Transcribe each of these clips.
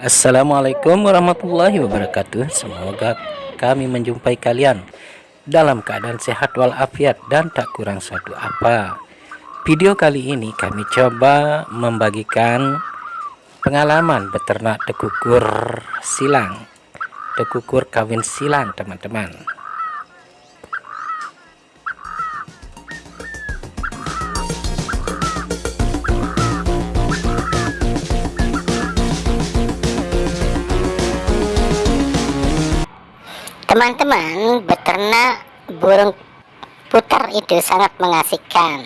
Assalamualaikum warahmatullahi wabarakatuh. Semoga kami menjumpai kalian Dalam keadaan sehat walafiat dan tak kurang satu apa. Video kali ini kami coba membagikan Pengalaman beternak tekukur silang Tekukur kawin silang teman-teman Teman-teman, beternak burung putar itu sangat mengasihkan.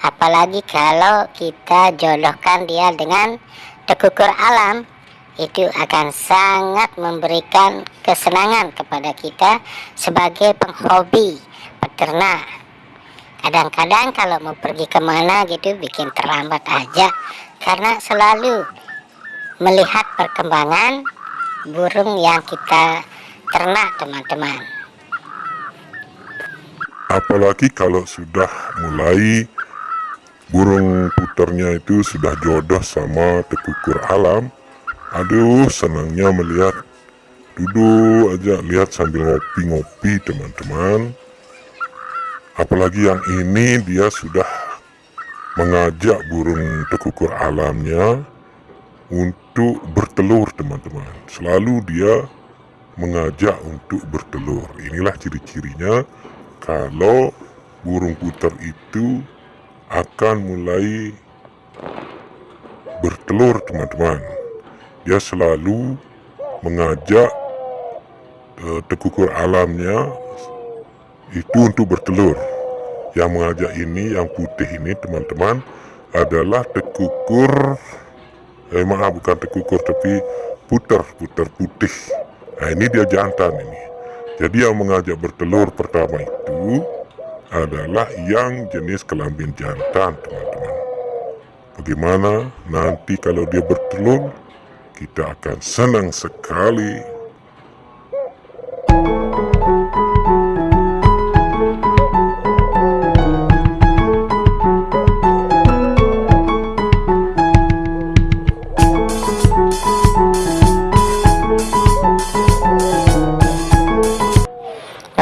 Apalagi kalau kita jodohkan dia dengan tekukur alam, itu akan sangat memberikan kesenangan kepada kita sebagai penghobi peternak. Kadang-kadang kalau mau pergi ke mana gitu bikin terlambat aja karena selalu melihat perkembangan burung yang kita ternak teman-teman. Apalagi kalau sudah mulai burung puternya itu sudah jodoh sama tekukur alam. Aduh senangnya melihat. Duduk aja lihat sambil ngopi-ngopi teman-teman. Apalagi yang ini dia sudah mengajak burung tekukur alamnya untuk bertelur teman-teman. Selalu dia mengajak untuk bertelur. Inilah ciri-cirinya kalau burung puter itu akan mulai bertelur teman-teman. Dia selalu mengajak uh, tekukur alamnya itu untuk bertelur. Yang mengajak ini, yang putih ini teman-teman adalah tekukur, eh maaf bukan tekukur tapi puter, puter putih. Nah ini dia jantan ini. Jadi yang mengajak bertelur pertama itu adalah yang jenis kelamin jantan teman-teman. Bagaimana nanti kalau dia bertelur kita akan senang sekali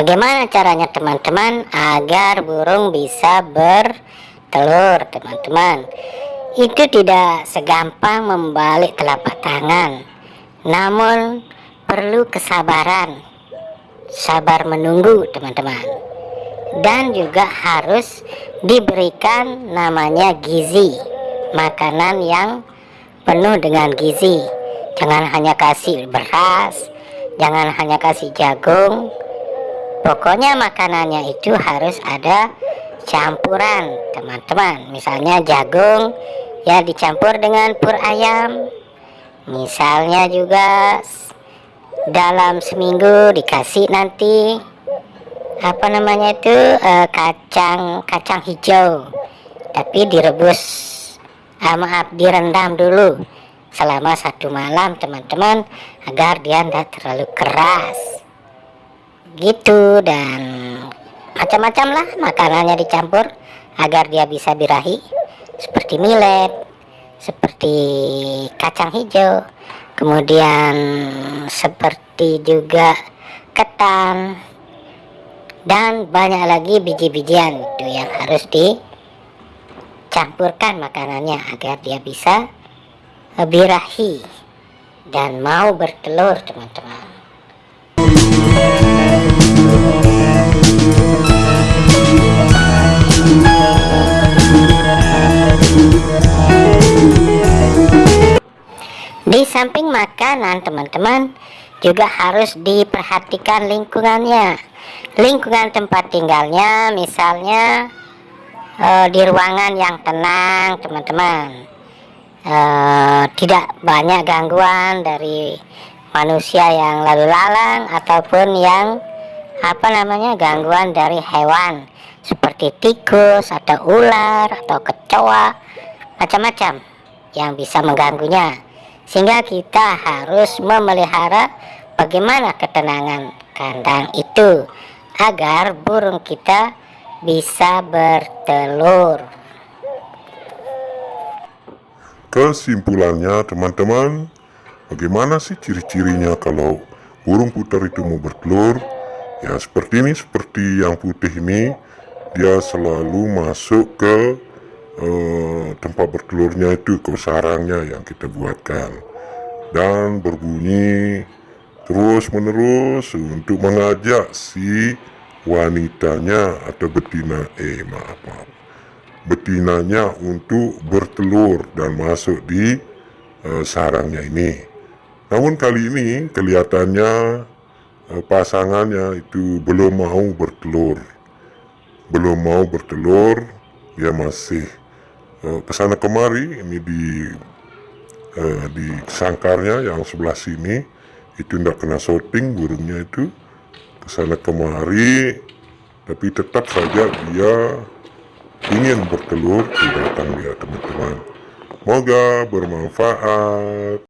Bagaimana caranya teman-teman agar burung bisa bertelur teman-teman? Itu tidak segampang membalik telapak tangan Namun perlu kesabaran. Sabar menunggu teman-teman. Dan juga harus diberikan namanya gizi Makanan yang penuh dengan gizi. Jangan hanya kasih beras Jangan hanya kasih jagung pokoknya makanannya itu harus ada campuran teman-teman. Misalnya jagung ya dicampur dengan pur ayam. Misalnya juga dalam seminggu dikasih nanti apa namanya itu eh, kacang kacang hijau. Tapi direbus ah, maaf direndam dulu selama satu malam teman-teman agar dia tidak terlalu keras gitu dan macam-macam lah makanannya dicampur agar dia bisa birahi seperti millet seperti kacang hijau kemudian seperti juga ketan dan banyak lagi biji-bijian itu yang harus dicampurkan makanannya agar dia bisa birahi dan mau bertelur teman-teman makanan teman-teman juga harus diperhatikan lingkungannya. Lingkungan tempat tinggalnya misalnya uh, di ruangan yang tenang teman-teman. Uh, tidak banyak gangguan dari manusia yang lalu lalang ataupun yang apa namanya gangguan dari hewan. Seperti tikus atau ular atau kecoa macam-macam yang bisa mengganggunya sehingga kita harus memelihara bagaimana ketenangan kandang itu agar burung kita bisa bertelur. Kesimpulannya teman-teman bagaimana sih ciri-cirinya kalau burung puter itu mau bertelur? Ya seperti ini seperti yang putih ini dia selalu masuk ke eh, tempat bertelurnya itu ke sarangnya yang kita buatkan. Dan berbunyi terus menerus untuk mengajak si wanitanya atau betina eh maaf maaf betinanya untuk bertelur dan masuk di eh, sarangnya ini. Namun kali ini kelihatannya eh, pasangannya itu belum mau bertelur. Belum mau bertelur dia masih eh, ke sana kemari ini di eh, di sangkarnya yang sebelah sini itu tidak kena shooting burungnya itu. Ke sana kemari tapi tetap saja dia ingin bertelur di belakang dia teman-teman. Semoga bermanfaat